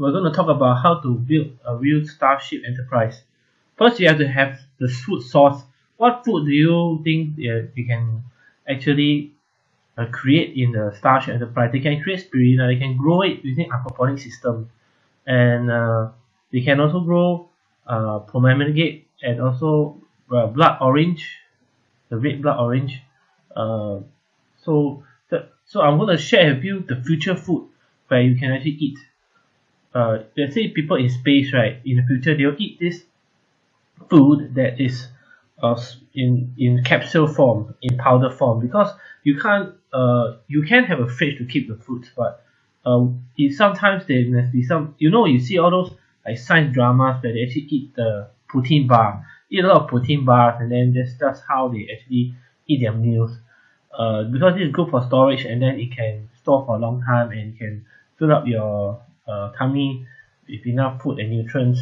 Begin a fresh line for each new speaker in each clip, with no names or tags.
we're going to talk about how to build a real Starship Enterprise. First, you have to have the food source. What food do you think uh, you can actually uh, create in the Starship Enterprise? They can create spirulina. They can grow it using aquaponic system, and uh, they can also grow uh, and also uh, blood orange, the red blood orange. Uh, so, the, so I'm going to share with you the future food where you can actually eat. Uh, let's say people in space, right? In the future, they'll eat this food that is uh, in in capsule form, in powder form, because you can't uh you can have a fridge to keep the food, but uh, it sometimes there must be some you know you see all those like science dramas where they actually eat the protein bar, eat a lot of protein bars, and then that's that's how they actually eat their meals. Uh, because it's good for storage and then it can store for a long time and can fill up your uh, tummy with enough food and nutrients.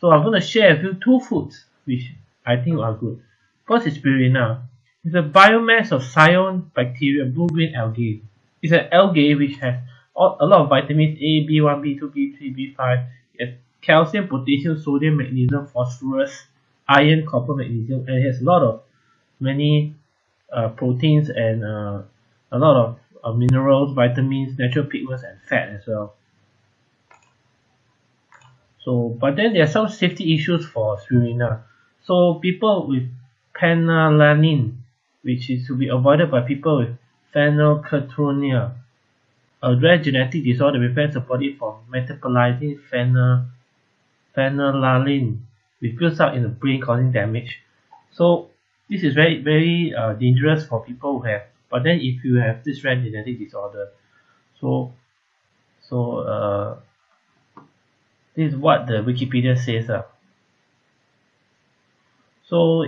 So I'm going to share with you two foods which I think are good. First is spirulina. It's a biomass of cyanobacteria blue-green algae. It's an algae which has a lot of vitamins A, B1, B2, B3, B5, it has calcium, potassium, sodium, magnesium, phosphorus, iron, copper, magnesium, and it has a lot of many uh, proteins and uh, a lot of uh, minerals, vitamins, natural pigments, and fat as well. So, but then there are some safety issues for spirulina. So people with phenylalanine, which is to be avoided by people with phenylketonuria, a rare genetic disorder prevents the body from metabolizing phenyl phenylalanine, which builds up in the brain causing damage. So this is very very uh, dangerous for people who have. But then if you have this rare genetic disorder, so so uh, this is what the Wikipedia says. Uh. So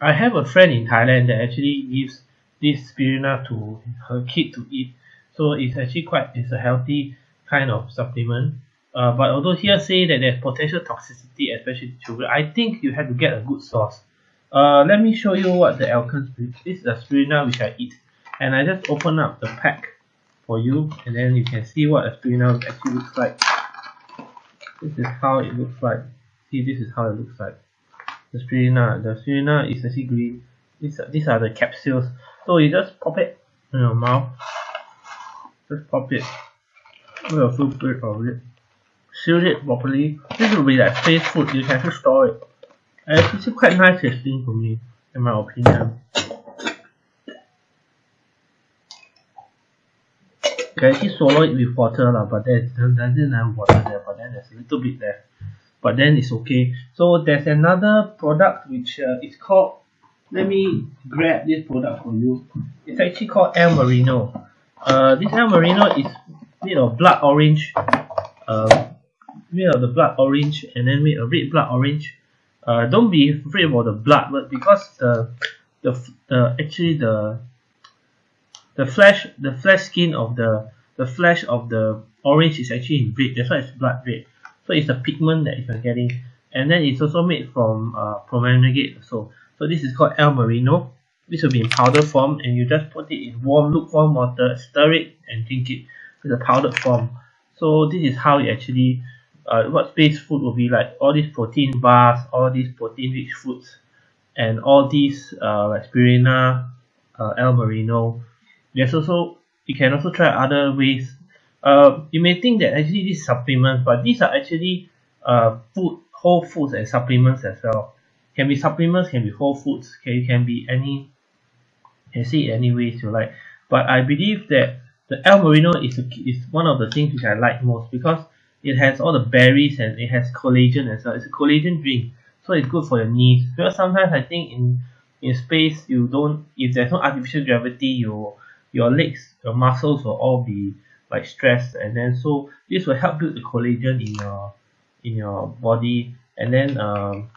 I have a friend in Thailand that actually gives this spirulina to her kid to eat. So it's actually quite it's a healthy kind of supplement. Uh, but although here say that there's potential toxicity, especially to children, I think you have to get a good source. Uh, let me show you what the Elken's This is the spirulina which I eat, and I just open up the pack for you, and then you can see what a spirulina actually looks like. This is how it looks like. See, this is how it looks like. The spirulina, the spirulina is actually green. These are, these are the capsules. So you just pop it in your mouth. Just pop it. Put a full bit of it. Seal it properly. This will be like space food. You can just store it. And it's actually quite nice tasting for me, in my opinion. Can actually swallow it with water lah, but there's doesn't have water there, but then there's a little bit there. But then it's okay. So there's another product which uh, is called let me grab this product for you. It's actually called El Marino. Uh, this El Marino is made of blood orange. Uh, made of the blood orange and then made a red blood orange. Uh, don't be afraid about the blood, but because the the the actually the the flesh the flesh skin of the the flesh of the orange is actually in red. That's why it's blood red. So it's a pigment that you're getting, and then it's also made from uh, pomegranate. So so this is called El Marino. This will be in powder form and you just put it in warm lukewarm water, stir it and drink it with a powdered form. So this is how you actually uh, what space food will be like all these protein bars, all these protein rich foods and all these uh, like spirina uh, El Marino. There's also you can also try other ways. Uh, you may think that actually these supplements, but these are actually uh, food, whole foods and supplements as well. Can be supplements can be whole foods can, can be any can see any ways you like. But I believe that the El Marino is, a, is one of the things which I like most because it has all the berries and it has collagen as well. It's a collagen drink so it's good for your knees. Because sometimes I think in in space you don't if there's no artificial gravity your your legs your muscles will all be like stressed and then so this will help build the collagen in your in your body. And then um,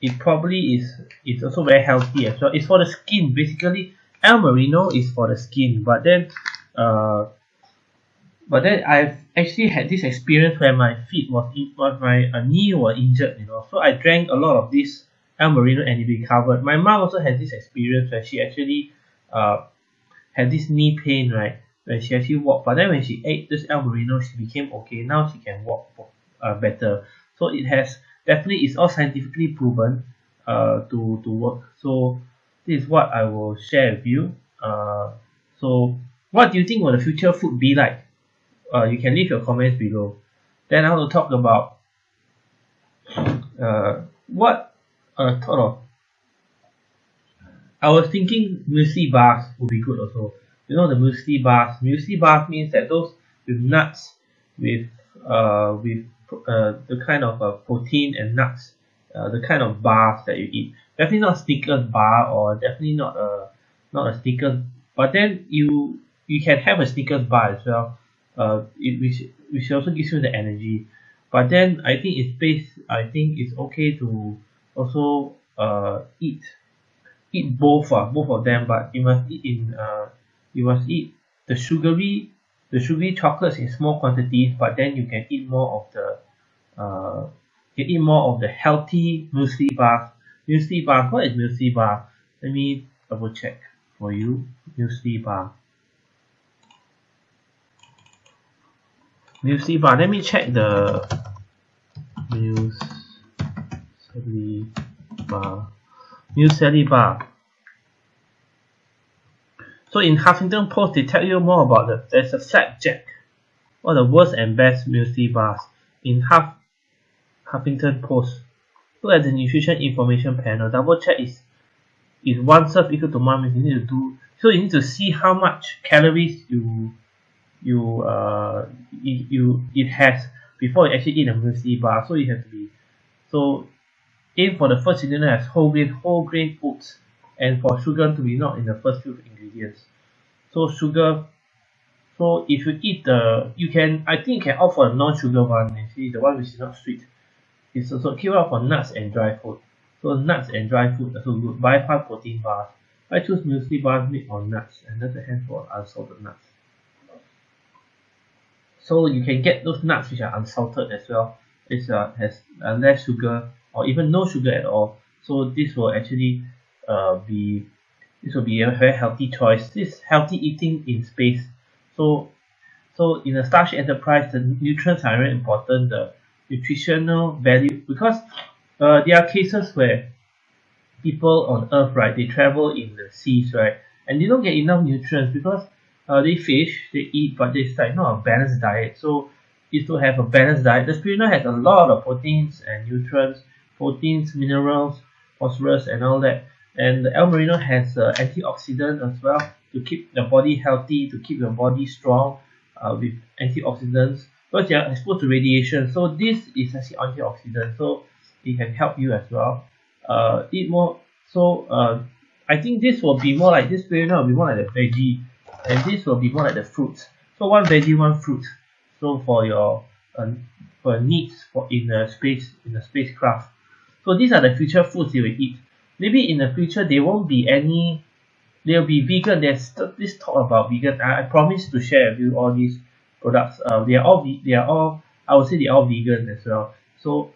it probably is it's also very healthy as well. It's for the skin. Basically El Merino is for the skin. But then uh but then I've actually had this experience where my feet was was my uh, knee was injured you know. So I drank a lot of this El Merino and it recovered my mom also had this experience where she actually uh had this knee pain right when she actually walked but then when she ate this El Merino she became okay. Now she can walk uh, better. So it has definitely it's all scientifically proven uh, to to work. So this is what I will share with you. Uh, so what do you think will the future food be like? Uh, you can leave your comments below. Then I want to talk about uh, what uh, thought of I was thinking muesli bars would be good also. You know the muesli bars muesli bars means that those with nuts with uh with uh the kind of uh, protein and nuts uh, the kind of bars that you eat. Definitely not Snickers bar or definitely not a not a Snickers but then you you can have a Snickers bar as well uh it which which also gives you the energy. But then I think it's based I think it's okay to also uh eat eat both uh, both of them but you must eat in uh you must eat the sugary the sugary chocolates in small quantities but then you can eat more of the uh you eat more of the healthy muesli bar muesli bar what is muesli bar? Let me double check for you. Muesli bar. Muesli bar. Let me check the muesli bar muesli bar so in Huffington Post they tell you more about the there's a flapjack one of the worst and best muesli bars in Huff Huffington Post. Look at the nutrition information panel. Double check is is one serve equal to one you need to do so you need to see how much calories you you uh it, you it has before you actually eat a muesli bar. So you have to be so aim for the first ingredient as whole grain whole grain oats and for sugar to be not in the first few ingredients. So sugar so if you eat the you can I think you can opt for a non-sugar one see the one which is not sweet. It's also keep out for nuts and dry food. So nuts and dry food also good. Bypass protein bars. I choose muesli bars made on nuts and that's handful of unsalted nuts. So you can get those nuts which are unsalted as well. It's uh, has uh, less sugar or even no sugar at all. So this will actually uh, be this will be a very healthy choice. This healthy eating in space. So so in a Starship Enterprise the nutrients are very important. The nutritional value because uh, there are cases where people on earth right they travel in the seas right and they don't get enough nutrients because uh, they fish they eat but it's like not a balanced diet. So is to have a balanced diet the spirulina has a lot of proteins and nutrients proteins minerals phosphorus and all that. And the El Merino has uh, antioxidant as well to keep the body healthy to keep your body strong uh, with antioxidants. Because you are exposed to radiation. So this is actually antioxidant. So it can help you as well. Uh, eat more. So uh, I think this will be more like this spirulina will be more like the veggie. And this will be more like the fruits. So one veggie one fruit. So for your uh, for needs for in the space in the spacecraft so these are the future foods you will eat. Maybe in the future there won't be any there will be vegan there's this talk about vegan I, I promise to share with you all these products. Uh, they are all they are all I would say they are all vegan as well. So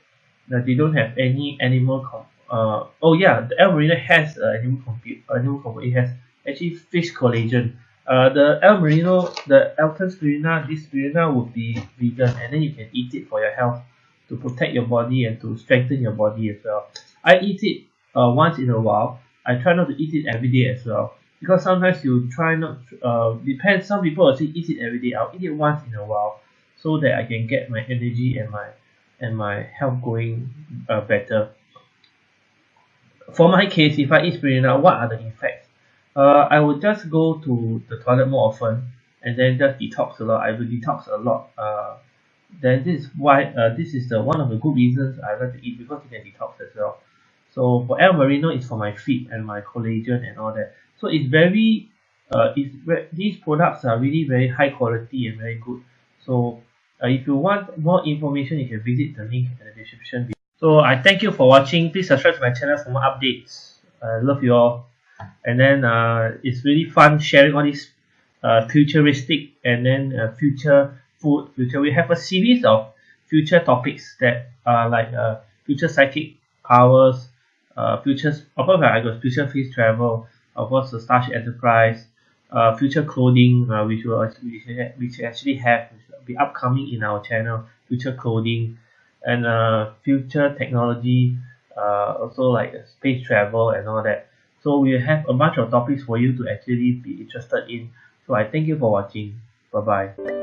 that they don't have any animal uh oh yeah the El has uh, animal compute animal compute it has actually fish collagen. Uh the El Merino the Alton spirulina this spirulina would be vegan and then you can eat it for your health to protect your body and to strengthen your body as well. I eat it uh, once in a while. I try not to eat it every day as well. Because sometimes you try not uh depends. Some people say eat it every day. I'll eat it once in a while so that I can get my energy and my and my health going uh, better. For my case if I eat spirulina what are the effects? Uh, I would just go to the toilet more often and then just detox a lot. I will detox a lot uh, then this is why uh, this is the one of the good reasons I like to eat because it can detox as well. So for El Merino it's for my feet and my collagen and all that. So it's very uh, it's these products are really very high quality and very good. So uh, if you want more information you can visit the link in the description so I thank you for watching. Please subscribe to my channel for more updates. I love you all. And then uh, it's really fun sharing all these uh, futuristic and then uh, future food future. We have a series of future topics that are like uh, future psychic powers uh, futures course I got future space travel of course the Starship Enterprise uh, future clothing uh, which will actually which actually have be upcoming in our channel future clothing and uh future technology uh also like space travel and all that. So we have a bunch of topics for you to actually be interested in. So I thank you for watching. Bye bye